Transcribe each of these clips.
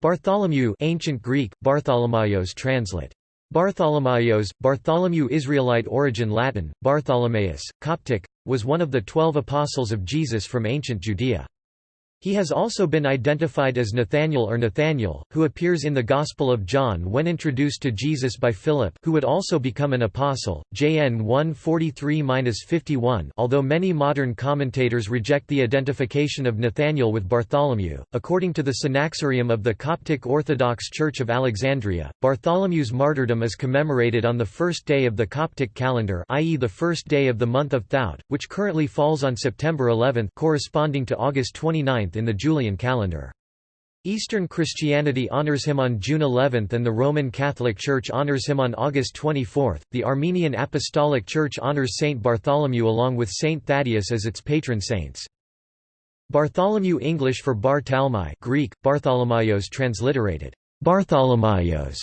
Bartholomew ancient Greek, Bartholomayos translate. Bartholomayos, Bartholomew Israelite origin Latin, Bartholomaeus, Coptic, was one of the twelve apostles of Jesus from ancient Judea. He has also been identified as Nathanael or Nathaniel, who appears in the Gospel of John when introduced to Jesus by Philip who would also become an apostle, JN 143-51 although many modern commentators reject the identification of Nathaniel with Bartholomew. According to the Synaxarium of the Coptic Orthodox Church of Alexandria, Bartholomew's martyrdom is commemorated on the first day of the Coptic calendar i.e. the first day of the month of Thout, which currently falls on September 11 corresponding to August 29 in the Julian calendar. Eastern Christianity honors him on June 11 and the Roman Catholic Church honors him on August 24. The Armenian Apostolic Church honors Saint Bartholomew along with Saint Thaddeus as its patron saints. Bartholomew English for Bar Talmai Greek, Bartholomayos transliterated, Bartholomayos,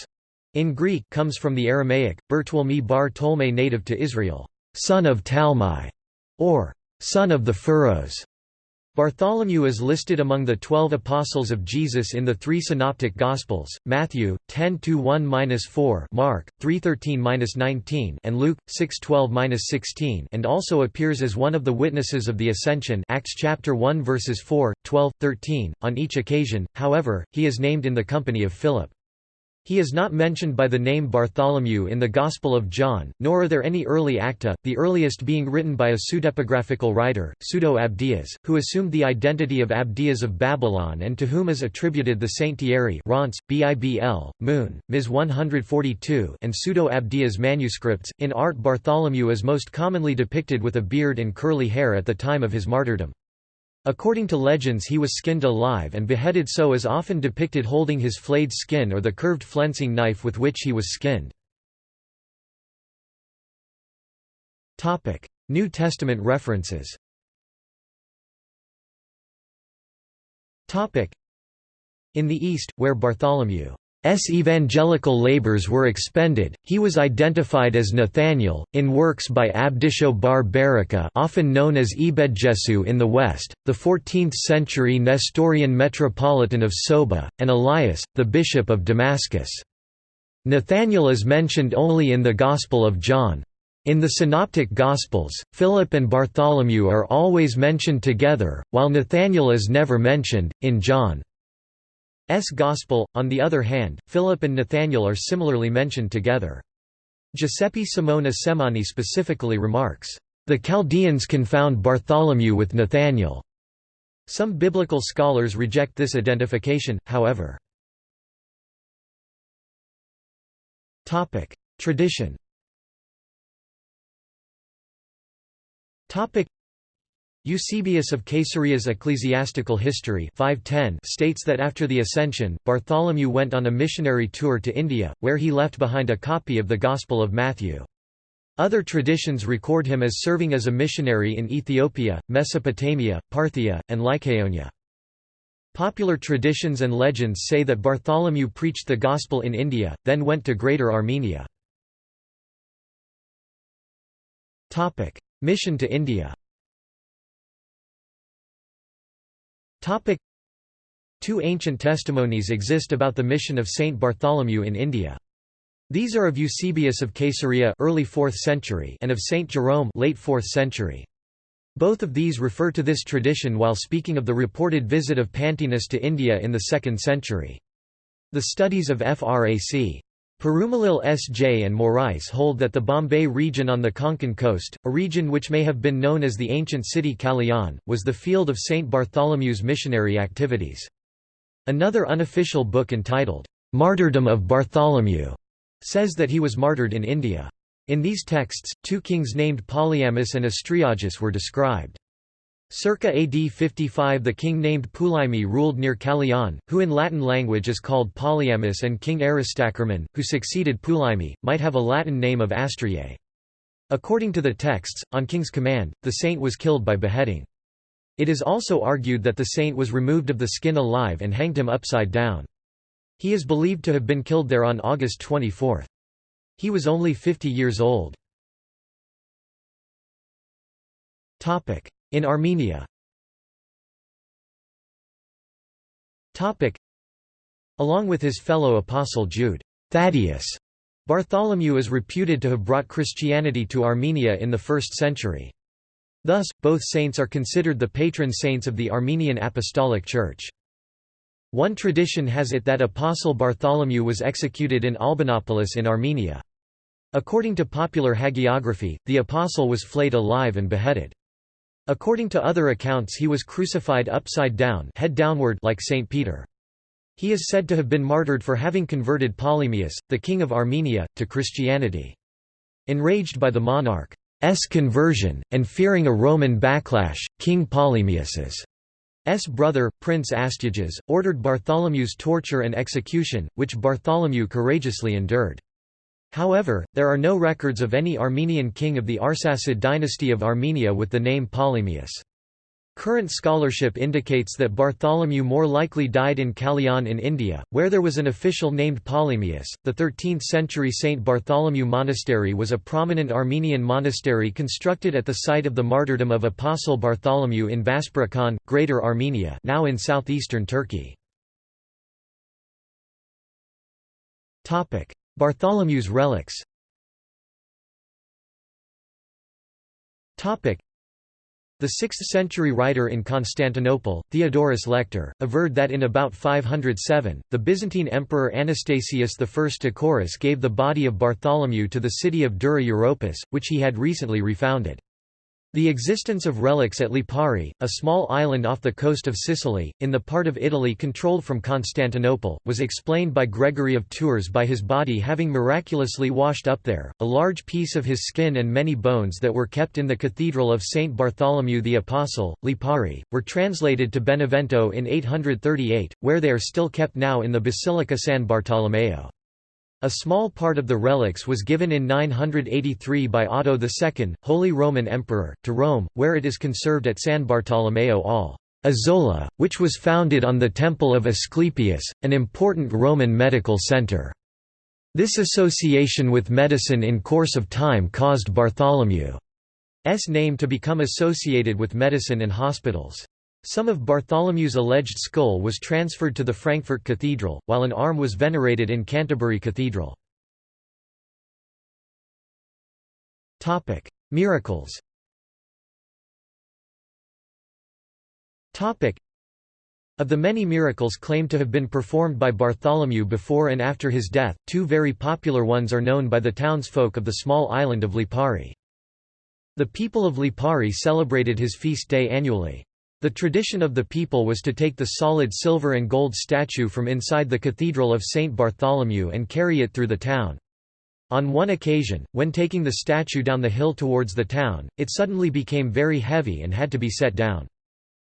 in Greek comes from the Aramaic, Bertwalmi bar native to Israel, son of Talmai, or son of the furrows. Bartholomew is listed among the twelve apostles of Jesus in the three synoptic Gospels, Matthew, 10–1–4 Mark, 3–13–19 and Luke, 6–12–16 and also appears as one of the witnesses of the Ascension Acts chapter 1 verses 4, 12, 13. On each occasion, however, he is named in the company of Philip. He is not mentioned by the name Bartholomew in the Gospel of John, nor are there any early acta, the earliest being written by a pseudepigraphical writer, Pseudo-Abdias, who assumed the identity of Abdias of Babylon and to whom is attributed the Saint Thierry Reims, Bibl, Moon, Ms 142 and Pseudo-Abdias manuscripts. In art Bartholomew is most commonly depicted with a beard and curly hair at the time of his martyrdom. According to legends he was skinned alive and beheaded so is often depicted holding his flayed skin or the curved flensing knife with which he was skinned. New Testament references. In the East, where Bartholomew S. evangelical labors were expended, he was identified as Nathaniel, in works by Abdisho bar Baraka often known as Ebedjesu in the West, the 14th-century Nestorian metropolitan of Soba, and Elias, the bishop of Damascus. Nathaniel is mentioned only in the Gospel of John. In the Synoptic Gospels, Philip and Bartholomew are always mentioned together, while Nathaniel is never mentioned, in John. S. Gospel. On the other hand, Philip and Nathanael are similarly mentioned together. Giuseppe Simone Semani specifically remarks, "...the Chaldeans confound Bartholomew with Nathanael." Some biblical scholars reject this identification, however. Tradition Eusebius of Caesarea's Ecclesiastical History 510 states that after the Ascension, Bartholomew went on a missionary tour to India, where he left behind a copy of the Gospel of Matthew. Other traditions record him as serving as a missionary in Ethiopia, Mesopotamia, Parthia, and Lycaonia. Popular traditions and legends say that Bartholomew preached the Gospel in India, then went to Greater Armenia. Mission to India Two ancient testimonies exist about the mission of Saint Bartholomew in India. These are of Eusebius of Caesarea early 4th century and of Saint Jerome late 4th century. Both of these refer to this tradition while speaking of the reported visit of Pantaenus to India in the 2nd century. The studies of Frac. Perumalil S.J. and Morais hold that the Bombay region on the Konkan coast, a region which may have been known as the ancient city Kalyan, was the field of St. Bartholomew's missionary activities. Another unofficial book entitled, Martyrdom of Bartholomew, says that he was martyred in India. In these texts, two kings named Polyamus and Astyages were described. Circa AD 55 the king named Pulaimi ruled near Kalyan, who in Latin language is called Polyamus and King Aristochormon, who succeeded Pulaimi, might have a Latin name of Astriae. According to the texts, on king's command, the saint was killed by beheading. It is also argued that the saint was removed of the skin alive and hanged him upside down. He is believed to have been killed there on August 24. He was only 50 years old. In Armenia Along with his fellow apostle Jude Thaddeus, Bartholomew is reputed to have brought Christianity to Armenia in the 1st century. Thus, both saints are considered the patron saints of the Armenian Apostolic Church. One tradition has it that Apostle Bartholomew was executed in Albanopolis in Armenia. According to popular hagiography, the apostle was flayed alive and beheaded. According to other accounts he was crucified upside down head downward like St. Peter. He is said to have been martyred for having converted Polymius, the king of Armenia, to Christianity. Enraged by the monarch's conversion, and fearing a Roman backlash, King Polymius's brother, Prince Astyages, ordered Bartholomew's torture and execution, which Bartholomew courageously endured. However, there are no records of any Armenian king of the Arsacid dynasty of Armenia with the name Polymius. Current scholarship indicates that Bartholomew more likely died in Kalyan in India, where there was an official named Polymius. The 13th century St. Bartholomew Monastery was a prominent Armenian monastery constructed at the site of the martyrdom of Apostle Bartholomew in Vaspurakan, Greater Armenia, now in southeastern Turkey. Topic: Bartholomew's relics. The 6th-century writer in Constantinople, Theodorus Lector, averred that in about 507, the Byzantine emperor Anastasius I Ecorus gave the body of Bartholomew to the city of Dura Europos, which he had recently refounded. The existence of relics at Lipari, a small island off the coast of Sicily, in the part of Italy controlled from Constantinople, was explained by Gregory of Tours by his body having miraculously washed up there. A large piece of his skin and many bones that were kept in the Cathedral of St. Bartholomew the Apostle, Lipari, were translated to Benevento in 838, where they are still kept now in the Basilica San Bartolomeo. A small part of the relics was given in 983 by Otto II, Holy Roman Emperor, to Rome, where it is conserved at San Bartolomeo all Isola, which was founded on the Temple of Asclepius, an important Roman medical center. This association with medicine in course of time caused Bartholomew's name to become associated with medicine and hospitals. Some of Bartholomew's alleged skull was transferred to the Frankfurt Cathedral, while an arm was venerated in Canterbury Cathedral. Miracles of the many miracles claimed to have been performed by Bartholomew before and after his death, two very popular ones are known by the townsfolk of the small island of Lipari. The people of Lipari celebrated his feast day annually. The tradition of the people was to take the solid silver and gold statue from inside the Cathedral of St. Bartholomew and carry it through the town. On one occasion, when taking the statue down the hill towards the town, it suddenly became very heavy and had to be set down.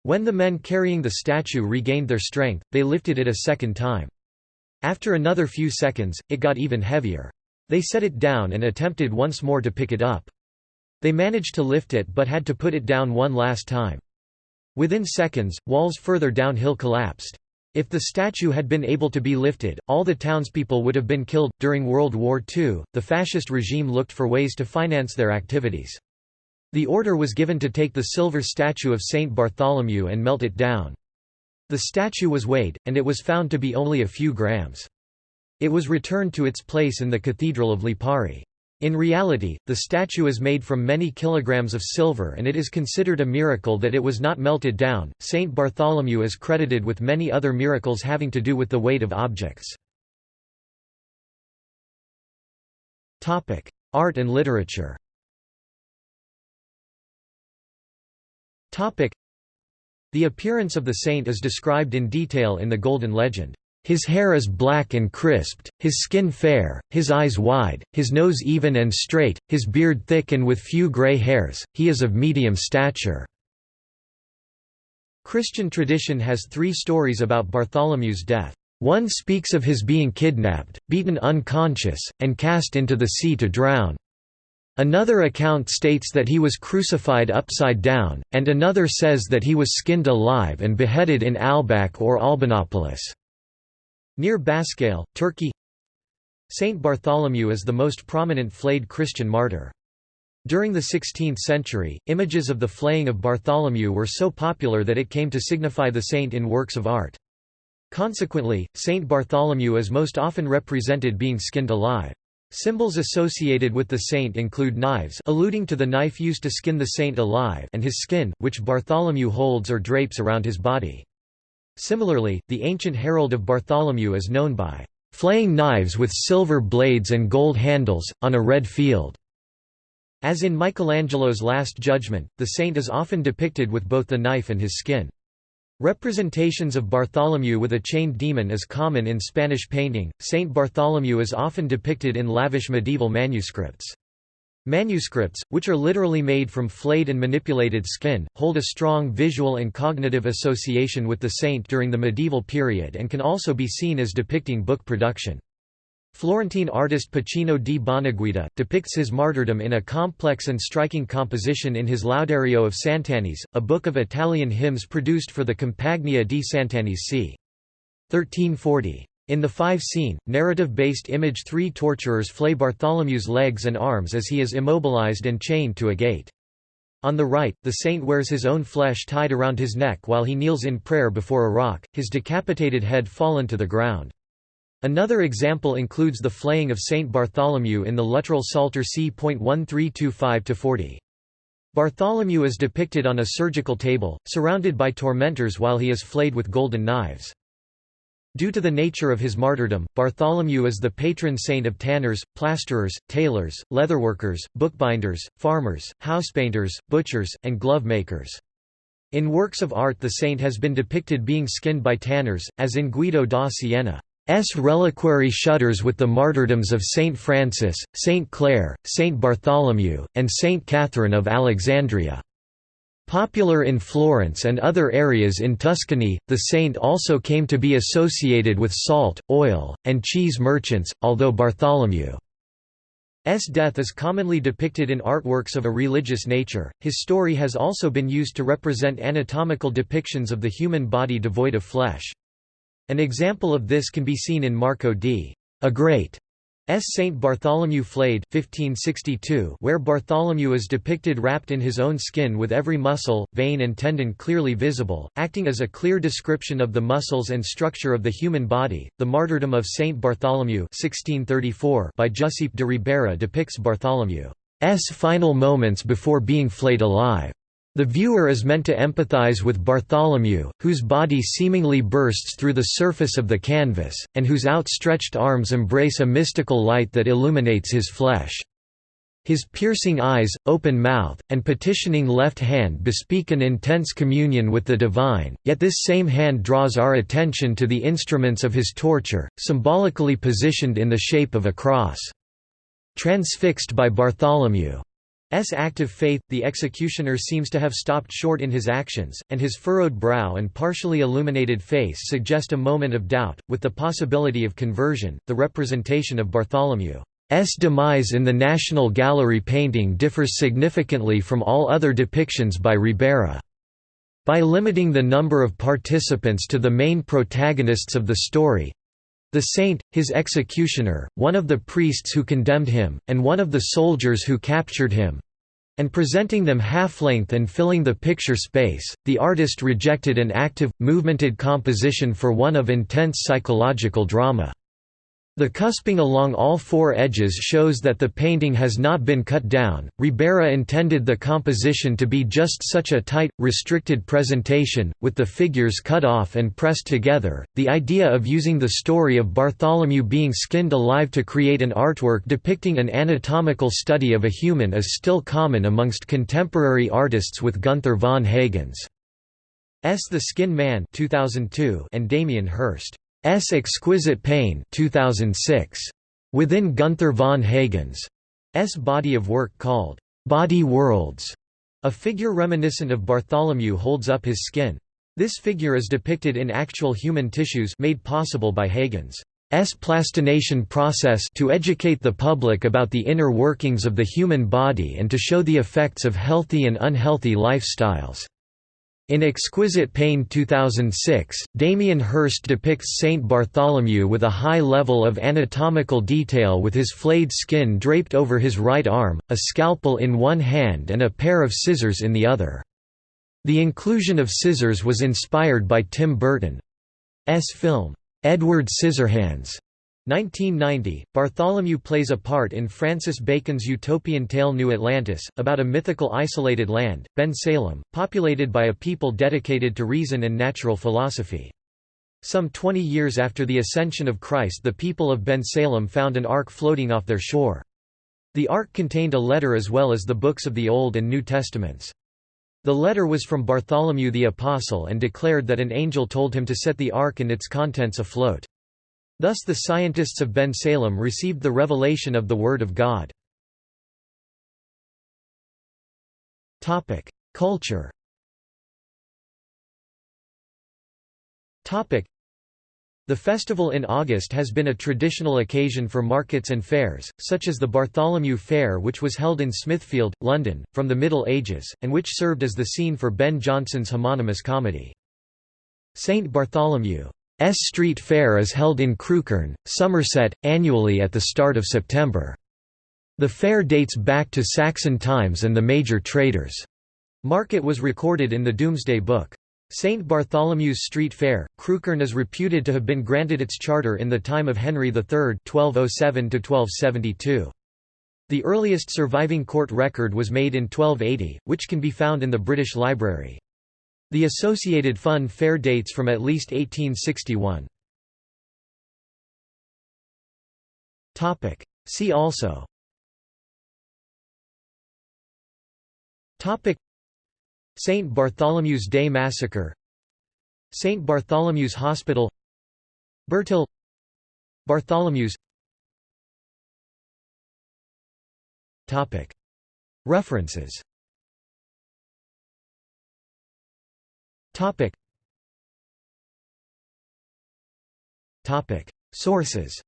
When the men carrying the statue regained their strength, they lifted it a second time. After another few seconds, it got even heavier. They set it down and attempted once more to pick it up. They managed to lift it but had to put it down one last time. Within seconds, walls further downhill collapsed. If the statue had been able to be lifted, all the townspeople would have been killed. During World War II, the fascist regime looked for ways to finance their activities. The order was given to take the silver statue of Saint Bartholomew and melt it down. The statue was weighed, and it was found to be only a few grams. It was returned to its place in the Cathedral of Lipari. In reality, the statue is made from many kilograms of silver and it is considered a miracle that it was not melted down. Saint Bartholomew is credited with many other miracles having to do with the weight of objects. Topic: Art and literature. Topic: The appearance of the saint is described in detail in the Golden Legend. His hair is black and crisped, his skin fair, his eyes wide, his nose even and straight, his beard thick and with few grey hairs, he is of medium stature." Christian tradition has three stories about Bartholomew's death. One speaks of his being kidnapped, beaten unconscious, and cast into the sea to drown. Another account states that he was crucified upside down, and another says that he was skinned alive and beheaded in Albak or Albanopolis. Near Baskale, Turkey Saint Bartholomew is the most prominent flayed Christian martyr. During the 16th century, images of the flaying of Bartholomew were so popular that it came to signify the saint in works of art. Consequently, Saint Bartholomew is most often represented being skinned alive. Symbols associated with the saint include knives alluding to the knife used to skin the saint alive and his skin, which Bartholomew holds or drapes around his body. Similarly, the ancient herald of Bartholomew is known by flaying knives with silver blades and gold handles, on a red field. As in Michelangelo's Last Judgment, the saint is often depicted with both the knife and his skin. Representations of Bartholomew with a chained demon is common in Spanish painting. Saint Bartholomew is often depicted in lavish medieval manuscripts. Manuscripts, which are literally made from flayed and manipulated skin, hold a strong visual and cognitive association with the saint during the medieval period and can also be seen as depicting book production. Florentine artist Pacino di Bonaguida, depicts his martyrdom in a complex and striking composition in his Laudario of Sant'Agnese, a book of Italian hymns produced for the Compagnia di Sant'Agnese c. 1340. In the five-scene, narrative-based image three torturers flay Bartholomew's legs and arms as he is immobilized and chained to a gate. On the right, the saint wears his own flesh tied around his neck while he kneels in prayer before a rock, his decapitated head fallen to the ground. Another example includes the flaying of Saint Bartholomew in the Luttrell Psalter c.1325-40. Bartholomew is depicted on a surgical table, surrounded by tormentors while he is flayed with golden knives. Due to the nature of his martyrdom, Bartholomew is the patron saint of tanners, plasterers, tailors, leatherworkers, bookbinders, farmers, housepainters, butchers, and glove makers. In works of art the saint has been depicted being skinned by tanners, as in Guido da Siena. S. reliquary shutters with the martyrdoms of Saint Francis, Saint Clare, Saint Bartholomew, and Saint Catherine of Alexandria. Popular in Florence and other areas in Tuscany, the saint also came to be associated with salt, oil, and cheese merchants, although Bartholomew's death is commonly depicted in artworks of a religious nature. His story has also been used to represent anatomical depictions of the human body devoid of flesh. An example of this can be seen in Marco d. Agrate S. Saint Bartholomew Flayed 1562, where Bartholomew is depicted wrapped in his own skin with every muscle, vein and tendon clearly visible, acting as a clear description of the muscles and structure of the human body. The martyrdom of Saint Bartholomew 1634 by Giuseppe de Ribera depicts Bartholomew's final moments before being flayed alive. The viewer is meant to empathize with Bartholomew, whose body seemingly bursts through the surface of the canvas, and whose outstretched arms embrace a mystical light that illuminates his flesh. His piercing eyes, open mouth, and petitioning left hand bespeak an intense communion with the divine, yet this same hand draws our attention to the instruments of his torture, symbolically positioned in the shape of a cross. Transfixed by Bartholomew S active faith, the executioner seems to have stopped short in his actions, and his furrowed brow and partially illuminated face suggest a moment of doubt, with the possibility of conversion. The representation of Bartholomew's demise in the National Gallery painting differs significantly from all other depictions by Ribera. By limiting the number of participants to the main protagonists of the story, the saint, his executioner, one of the priests who condemned him, and one of the soldiers who captured him and presenting them half-length and filling the picture space, the artist rejected an active, movemented composition for one of intense psychological drama. The cusping along all four edges shows that the painting has not been cut down. Ribera intended the composition to be just such a tight, restricted presentation, with the figures cut off and pressed together. The idea of using the story of Bartholomew being skinned alive to create an artwork depicting an anatomical study of a human is still common amongst contemporary artists with Gunther von Hagens. S. The Skin Man 2002 and Damien Hirst. S. Exquisite Pain 2006. Within Gunther von Hagens' S. body of work called, "'Body Worlds'", a figure reminiscent of Bartholomew holds up his skin. This figure is depicted in actual human tissues made possible by Hagens' S plastination process to educate the public about the inner workings of the human body and to show the effects of healthy and unhealthy lifestyles. In Exquisite Pain 2006, Damien Hirst depicts Saint Bartholomew with a high level of anatomical detail with his flayed skin draped over his right arm, a scalpel in one hand and a pair of scissors in the other. The inclusion of scissors was inspired by Tim Burton's film, Edward Scissorhands, 1990, Bartholomew plays a part in Francis Bacon's utopian tale New Atlantis, about a mythical isolated land, Ben Salem, populated by a people dedicated to reason and natural philosophy. Some 20 years after the ascension of Christ the people of Ben Salem found an ark floating off their shore. The ark contained a letter as well as the books of the Old and New Testaments. The letter was from Bartholomew the Apostle and declared that an angel told him to set the ark and its contents afloat. Thus the scientists of Ben Salem received the revelation of the Word of God. Culture the festival in August has been a traditional occasion for markets and fairs, such as the Bartholomew Fair which was held in Smithfield, London, from the Middle Ages, and which served as the scene for Ben Jonson's homonymous comedy. St. Bartholomew's Street Fair is held in Crewkerne, Somerset, annually at the start of September. The fair dates back to Saxon times and the major traders' market was recorded in the Domesday Book. St. Bartholomew's Street Fair, Crewkerne is reputed to have been granted its charter in the time of Henry III 1207 The earliest surviving court record was made in 1280, which can be found in the British Library. The associated fun fair dates from at least 1861. See also. St. Bartholomew's Day Massacre. St. Bartholomew's Hospital. Bertil. Bartholomew's. References Sources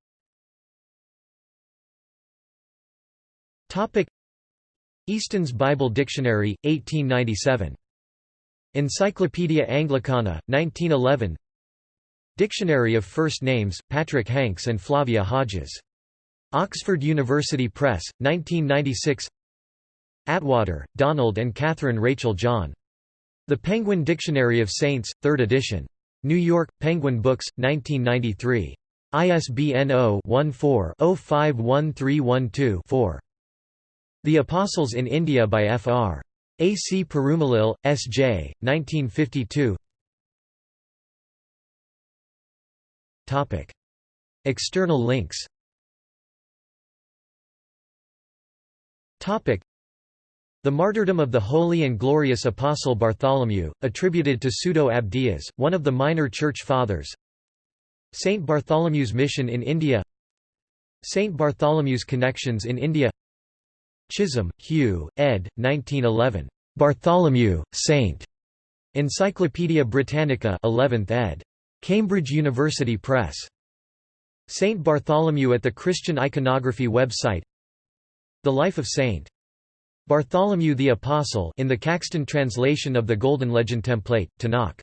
Topic. Easton's Bible Dictionary, 1897 Encyclopaedia Anglicana, 1911 Dictionary of First Names, Patrick Hanks and Flavia Hodges. Oxford University Press, 1996 Atwater, Donald and Catherine Rachel John. The Penguin Dictionary of Saints, 3rd edition. New York, Penguin Books, 1993. ISBN 0-14-051312-4. The Apostles in India by Fr. A. C. Perumalil, S. J., 1952 External links the martyrdom of the holy and glorious Apostle Bartholomew, attributed to Pseudo-Abdias, one of the minor church fathers Saint Bartholomew's mission in India Saint Bartholomew's connections in India Chisholm, Hugh, ed. 1911. Bartholomew, Saint. Encyclopædia Britannica 11th ed. Cambridge University Press. Saint Bartholomew at the Christian Iconography website The Life of Saint. Bartholomew the Apostle in the Caxton translation of the Golden Legend template, Tanakh.